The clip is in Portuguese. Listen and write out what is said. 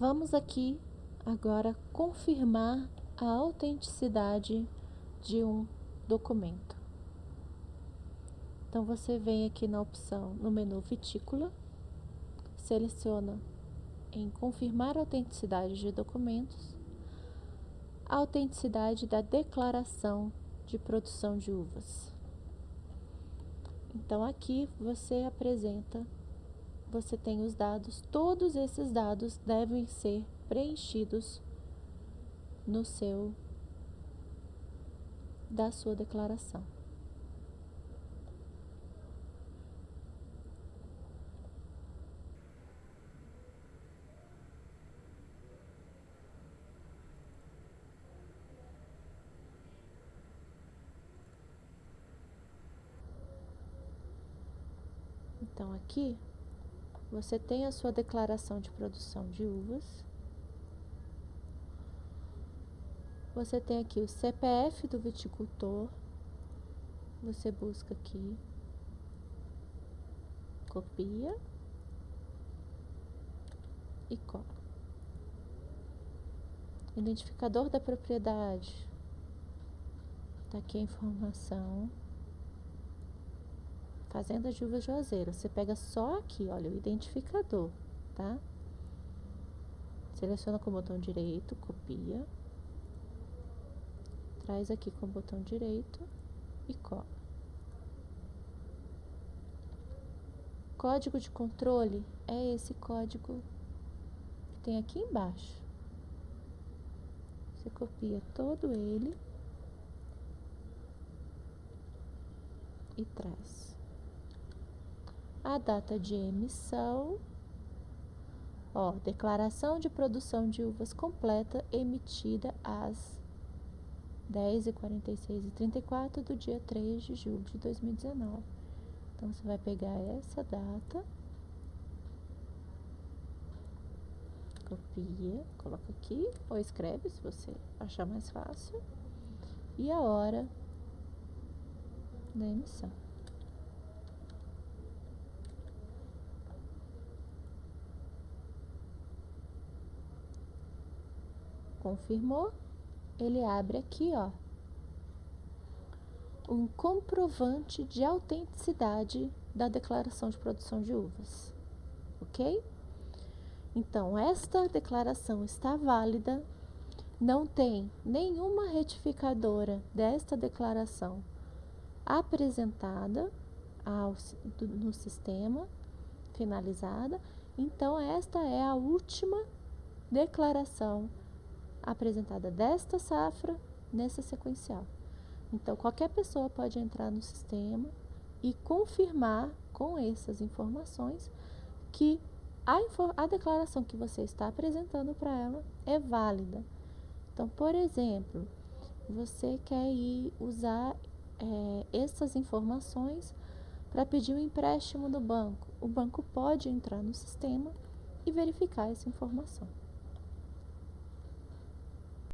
Vamos aqui agora confirmar a autenticidade de um documento. Então você vem aqui na opção no menu Vitícula, seleciona em confirmar autenticidade de documentos, a autenticidade da declaração de produção de uvas. Então aqui você apresenta, você tem os dados, todos esses dados devem ser preenchidos no seu da sua declaração. Então, aqui você tem a sua declaração de produção de uvas. Você tem aqui o CPF do viticultor. Você busca aqui, copia e cola. Identificador da propriedade. Tá aqui a informação. Fazenda de Uvas Juazeiro. Você pega só aqui, olha, o identificador, tá? Seleciona com o botão direito, copia. Traz aqui com o botão direito e cola. Código de controle é esse código que tem aqui embaixo. Você copia todo ele e traz a data de emissão, ó, declaração de produção de uvas completa emitida às 10h46 e 34 do dia 3 de julho de 2019. Então, você vai pegar essa data, copia, coloca aqui, ou escreve se você achar mais fácil, e a hora da emissão. Confirmou, ele abre aqui, ó, um comprovante de autenticidade da declaração de produção de uvas, ok? Então, esta declaração está válida, não tem nenhuma retificadora desta declaração apresentada ao, no sistema, finalizada, então esta é a última declaração apresentada desta safra nessa sequencial. Então, qualquer pessoa pode entrar no sistema e confirmar com essas informações que a, a declaração que você está apresentando para ela é válida. Então, por exemplo, você quer ir usar é, essas informações para pedir um empréstimo do banco. O banco pode entrar no sistema e verificar essa informação.